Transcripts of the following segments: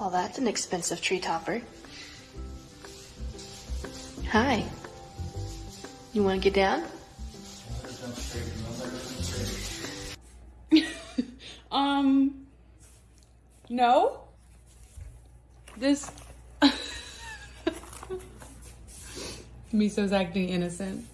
Well, that's an expensive tree topper. Hi. You want to get down? Um, no. This. Miso's acting innocent.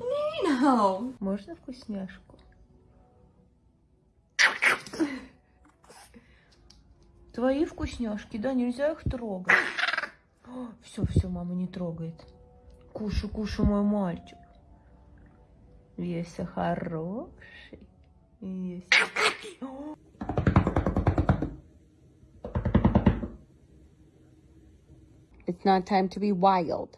Нина! Можно вкусняшку? Твои вкусняшки, да, нельзя их трогать. Все, все, мама не трогает. Кушай, кушай, мой мальчик. Весь хороший. Весь. It's not time to be wild.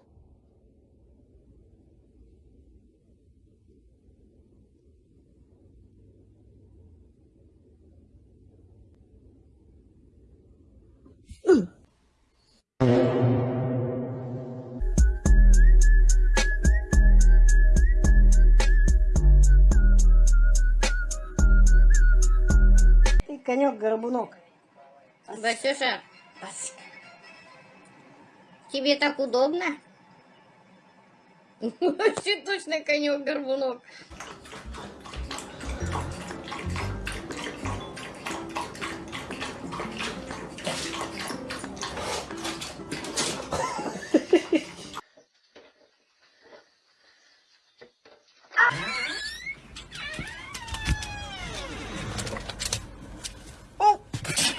Конек-горбунок. Васюша, тебе так удобно? Вообще точно конек-горбунок.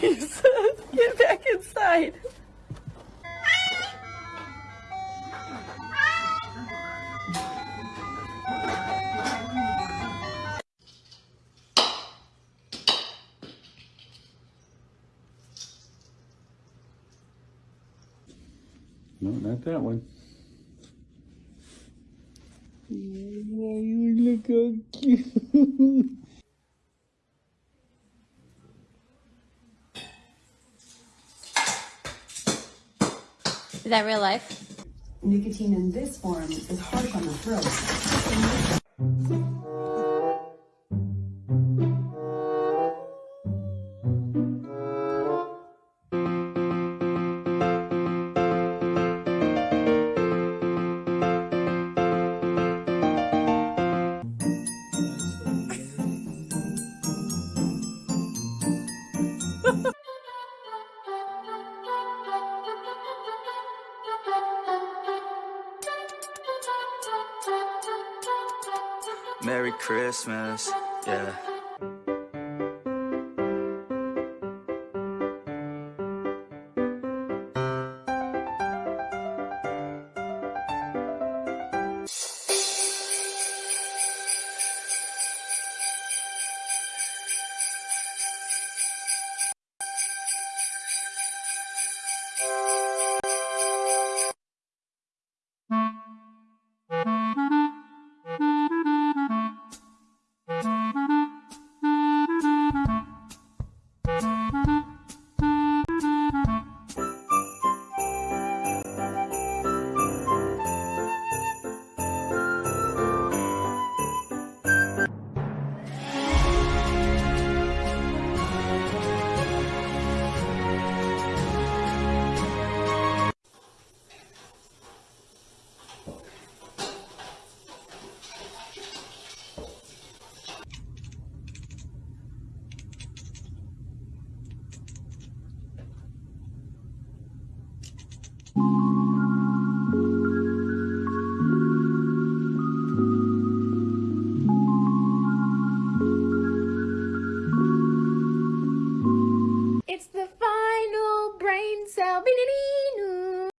Get back inside. No, not that one. you look how cute. Is that real life? Nicotine in this form is harsh on the throat. Merry Christmas, yeah. Thank